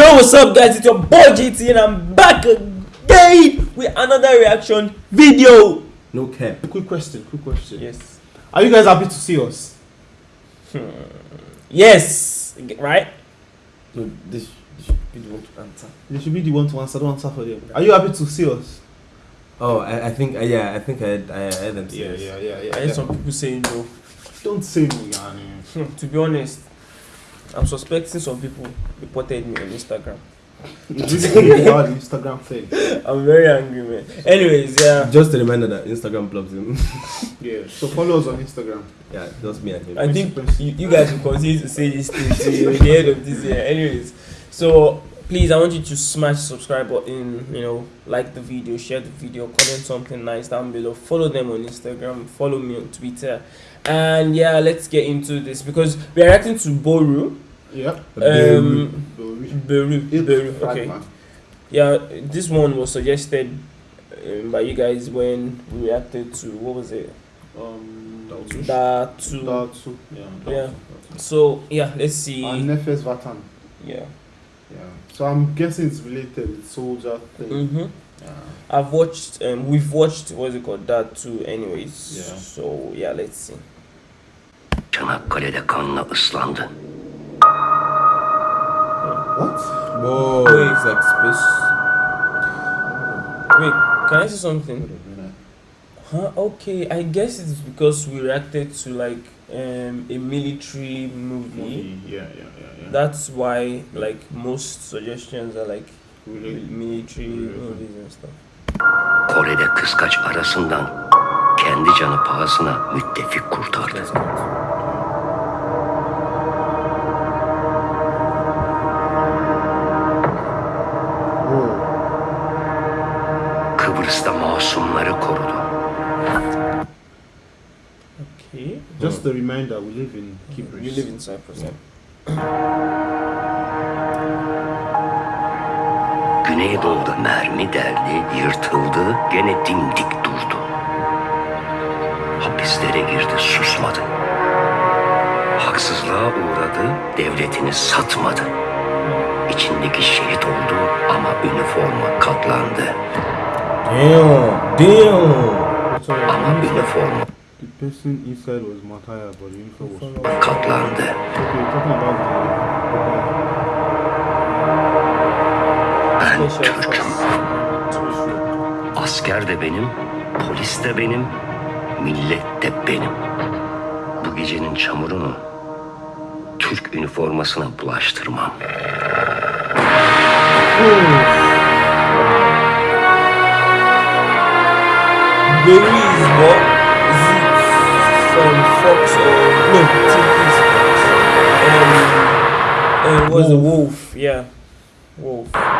Yo, what's up, guys? It's your boy JT, and I'm back again with another reaction video. No cap. Quick question, quick question. Yes. Are you guys happy to see us? Yes. Right? No, this, this should be the one to answer. You should be the one to answer, don't answer for them. Are you happy to see us? Oh, I, I think, uh, yeah, I think I had, I had them say this. yeah, I heard some people saying no. Don't say no, yani. to be honest, I'm suspecting some people reported me on Instagram. It's really about the Instagram thing. I'm very angry, man. Anyways, yeah. Just a reminder that Instagram blocks him. Yeah. So follow us on Instagram. yeah, just me and him. I think you, you guys will continue to say this thing till the end of this year. Anyways, so please, I want you to smash the subscribe button. You know, like the video, share the video, comment something nice down below. Follow them on Instagram. Follow me on Twitter. And yeah, let's get into this because we're reacting to Boru. Yep. Um, Beru. Beru. Beru. Okay. Yeah, this one was suggested um, by you guys when we reacted to what was it? Um, Dalsu. Datu. Datu. Yeah. Yeah. So yeah, let's see. And Nefes Vatan. Yeah. Yeah. So I'm guessing it's related with soldier thing. Mm-hmm. Yeah. I've watched. Um, we've watched. What's it called? That too. Anyways. Yeah. So yeah, let's see. Çanakkale'de kanla ıslandı. What? Whoa, Wait. it's like space. Wait, can I say something? Huh? Okay, I guess it's because we reacted to like um a military movie. Yeah, yeah, yeah, yeah. That's why like most suggestions are like military movies and stuff. Kore'de kıskaç arasından kendi canı pahasına müttefik kurtardı. Kıbrıs'ta masumları korudu. Just a reminder, we live in Kibris. You live in Cyprus. Yeah. Güneydoğu'da mermi deldi, yırtıldı, gene dimdik durdu. Hapislere girdi, susmadı. Haksızlığa uğradı, devletini satmadı. İçindeki şehit oldu ama üniforma katlandı. Damn, damn. Ama üniforma the person inside was Mataya, but the uniform was. katlandı. Okay, talking about the. Ben Türk'üm. Asker de benim, polis de benim, millet de benim. Bu gecenin çamurunu Türk üniformasına bulaştırmam. Beru is Fox or no? TV is Fox. Um, was a wolf? Yeah, wolf. Huh.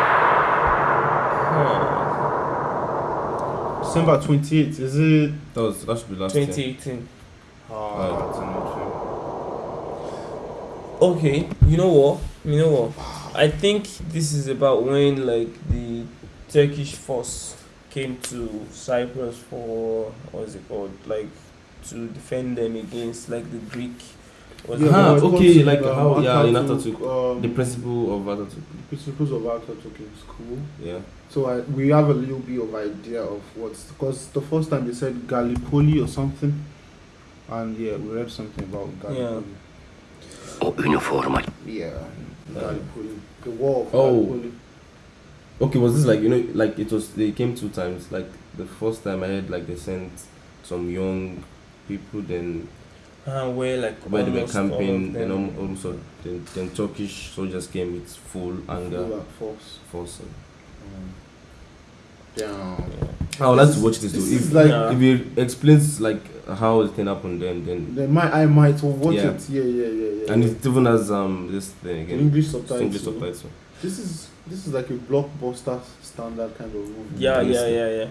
December 28th, is it? That was that should be last year. 2018. Ah, it's an Okay, you know what? You know what? I think this is about when like the Turkish force came to Cyprus for what's it called? Like to defend them against like the Greek. Was Yeah, Ah, okay, was, like um, how- yeah, in Atatürk, Atatürk, um, The principle of Atatürk. the principles of Atatürk in school. Yeah. So I, we have a little bit of idea of what's because the first time they said Gallipoli or something, and yeah, we read something about Gallipoli. O üniforma Yeah, Gallipoli, the war of Oh. Gallipoli. Okay, was this like you know like it was they came two times. Like the first time I heard like they sent some young people, then uh, where like where they were camping, of then them- al- also then, then Turkish soldiers came with full anger Full force. force. Um, damn. Yeah. I would like to watch this though. This If, like Yeah. if it explains like how the thing happened, then then they might I might watch Yeah. it. Yeah, yeah, yeah, yeah. and yeah. it even has um this thing again. English It's subtitles. English subtitle. This is this is like a blockbuster standard kind of movie. Yeah, yeah, yeah, yeah.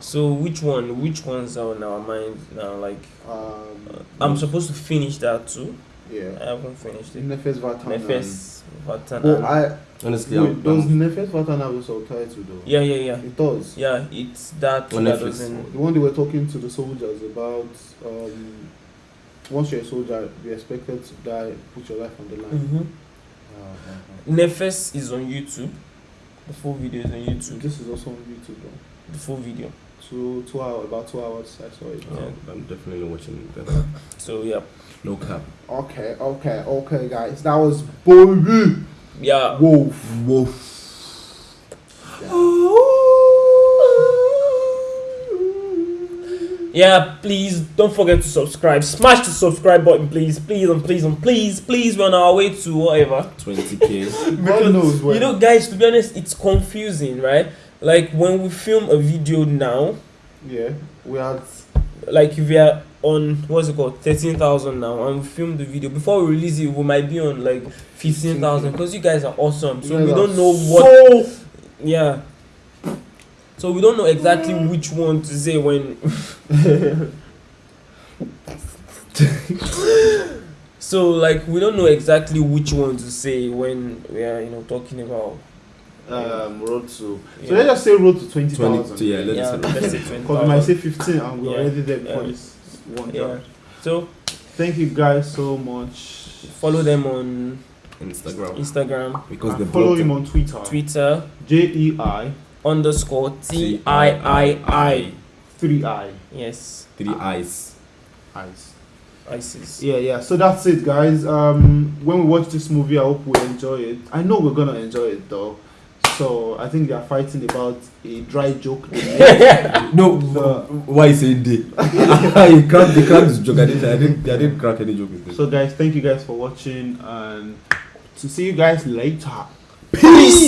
So which one? Which ones are on our mind now? Like Um, I'm supposed to finish that too. Yeah, I haven't finished it. Nefes Vatan. and- Nefes Vatan. Oh, I Honestly, wait, I'm, does I'm, Nefes Vatan have a subtitle though? yeah, yeah, yeah, It does. yeah. It's that On that Netflix. doesn't. The one they were talking to the soldiers about um, once you're a soldier, you're expected to die, put your life on the line. Mhm. Nefes is on YouTube. The full video is on YouTube. This is also on YouTube. Though. The full video. Two two hours, about two hours. I saw it. Oh, I'm definitely watching that. So yeah, No cap. Okay, okay, okay, guys. That was Boy yeah. Wolf. Wolf. Yeah, please don't forget to subscribe. Smash the subscribe button, please, please, and please, and please, please. We're on our way to whatever. 20k. God knows when. You know, guys, to be honest, it's confusing, right? Like when we film a video now, yeah, we had. like if we are on what's it called, thirteen thousand now, and we film the video before we release it, we might be on like fifteen thousand because you guys are awesome. So we don't are know what. So Yeah. So we don't know exactly mm. which one to say when. so like we don't know exactly which one to say when we are you know talking about. Um, road to. So Yeah. let's just say road to twenty 20 thousand. yeah, let's yeah, say let's say Because we might say fifteen, and we're Yeah. already there before Yeah. this one. Yeah. So Thank you guys so much. follow them on Instagram. Instagram, Because And the follow him on Twitter. Twitter J E I underscore T I I I. three I Yes, Three eyes. eyes. ISIS. Yeah, yeah. So that's it, guys. Um, when we watch this movie, I hope we enjoy it. I know we're gonna enjoy it though. So I think they are fighting about a dry joke. No, So- why saying they? you cracked, they this joke. I didn't, I didn't, I didn't crack any joke with so guys, thank you guys for watching, and to see you guys later. Peace!